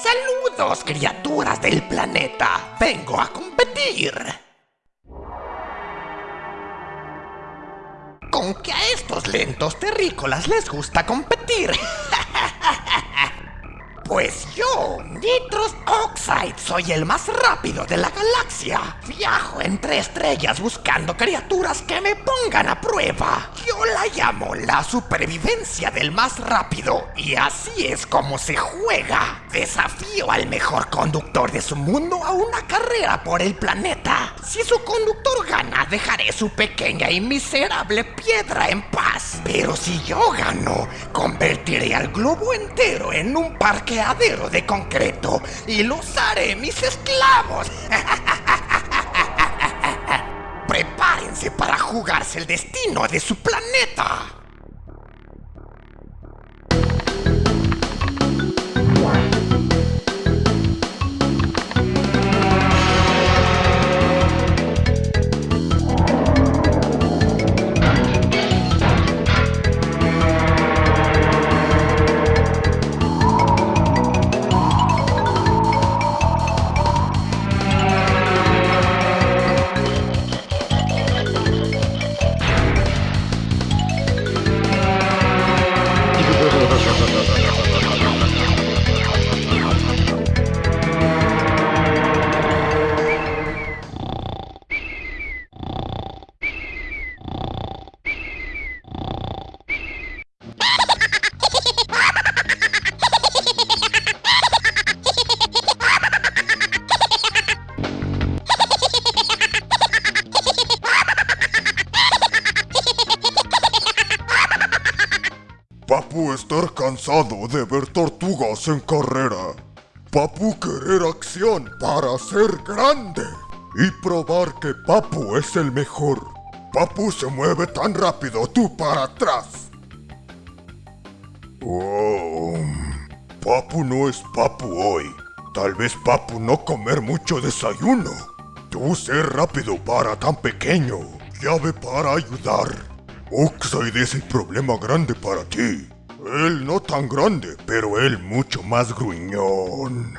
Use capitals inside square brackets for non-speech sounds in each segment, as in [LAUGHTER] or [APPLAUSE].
Saludos, criaturas del planeta. Vengo a competir. Con que a estos lentos terrícolas les gusta competir. [LAUGHS] Pues yo, Nitros Oxide, soy el más rápido de la galaxia. Viajo entre estrellas buscando criaturas que me pongan a prueba. La llamo la supervivencia del más rápido. Y así es como se juega. Desafío al mejor conductor de su mundo a una carrera por el planeta. Si su conductor gana, dejaré su pequeña y miserable piedra en paz. Pero si yo gano, convertiré al globo entero en un parque de concreto y los haré mis esclavos. [LAUGHS] Para jugarse el destino de su planeta. Papu estar cansado de ver tortugas en carrera. Papu querer acción para ser grande. Y probar que Papu es el mejor. Papu se mueve tan rápido tú para atrás. Oh, Papu no es Papu hoy. Tal vez Papu no comer mucho desayuno. Tú ser rápido para tan pequeño. Llave para ayudar. Oxide es el problema grande para ti. Él no tan grande, pero él mucho más gruñón.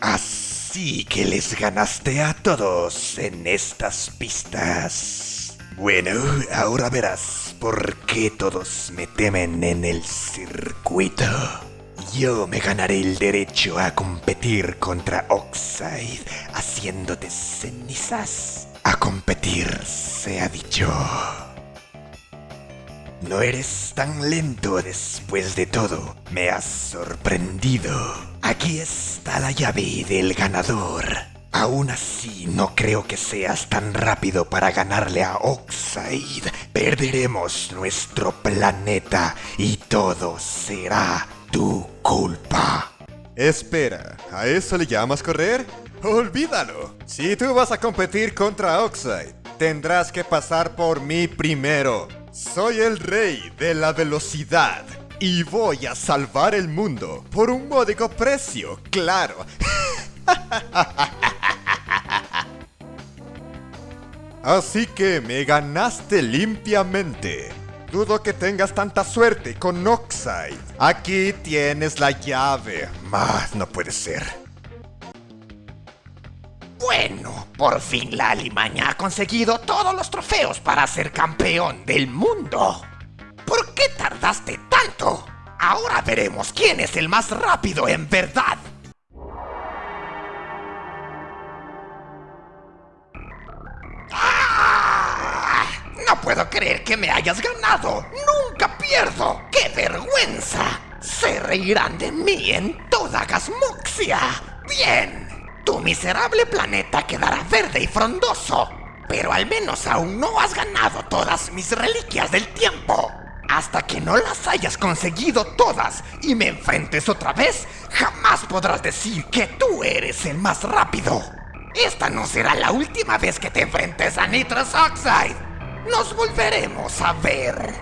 Así que les ganaste a todos en estas pistas. Bueno, ahora verás por qué todos me temen en el circuito. Yo me ganaré el derecho a competir contra Oxide, haciéndote cenizas. A competir, se ha dicho. No eres tan lento después de todo. Me has sorprendido. Aquí está la llave del ganador. Aún así, no creo que seas tan rápido para ganarle a Oxide. Perderemos nuestro planeta y todo será tu culpa. Espera, ¿a eso le llamas correr? Olvídalo. Si tú vas a competir contra Oxide, tendrás que pasar por mí primero. Soy el rey de la velocidad y voy a salvar el mundo por un módico precio, claro. [LAUGHS] Así que me ganaste limpiamente. Dudo que tengas tanta suerte con Oxide. Aquí tienes la llave. Más no puede ser. Bueno, por fin la Alimaña ha conseguido todos los trofeos para ser campeón del mundo. ¿Por qué tardaste tanto? Ahora veremos quién es el más rápido en verdad. ¡Ah! No puedo creer que me hayas ganado. Nunca pierdo. ¡Qué vergüenza! Se reirán de mí en toda Gasmoxia. Bien. Tu miserable planeta quedará verde y frondoso. Pero al menos aún no has ganado todas mis reliquias del tiempo. Hasta que no las hayas conseguido todas y me enfrentes otra vez, jamás podrás decir que tú eres el más rápido. Esta no será la última vez que te enfrentes a Nitrous Oxide. Nos volveremos a ver.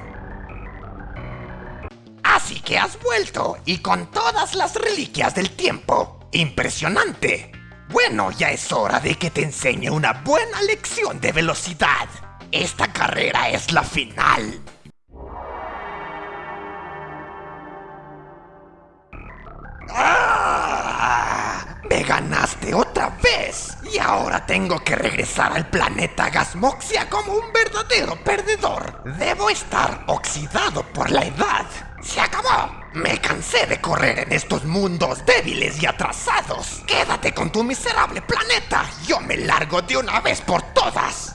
Así que has vuelto y con todas las reliquias del tiempo. Impresionante. Bueno, ya es hora de que te enseñe una buena lección de velocidad. Esta carrera es la final. ¡Ah! Me ganaste otra vez. Y ahora tengo que regresar al planeta Gasmoxia como un verdadero perdedor. Debo estar oxidado por la edad. ¡Se acabó! Me cansé de correr en estos mundos débiles y atrasados. Quédate con tu miserable planeta. Yo me largo de una vez por todas.